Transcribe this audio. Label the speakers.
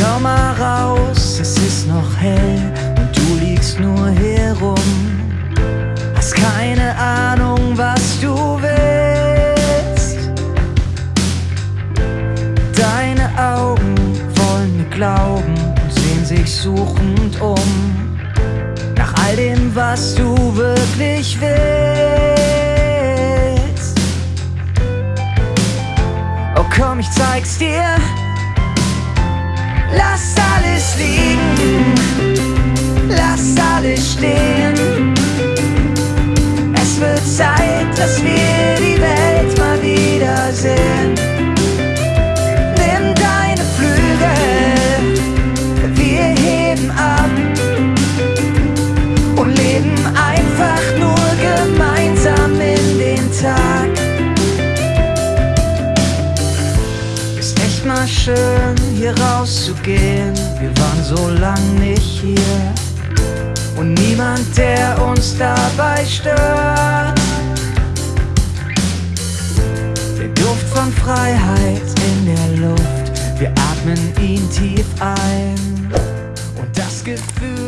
Speaker 1: Schau mal raus, es ist noch hell und du liegst nur herum. Hast keine Ahnung, was du willst. Deine Augen wollen mir glauben und sehen sich suchend um. Nach all dem, was du wirklich willst. Oh komm, ich zeig's dir. Schön, hier rauszugehen. Wir waren so lang nicht hier und niemand, der uns dabei stört. Der Duft von Freiheit in der Luft, wir atmen ihn tief ein und das Gefühl